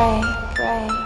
pray, pray.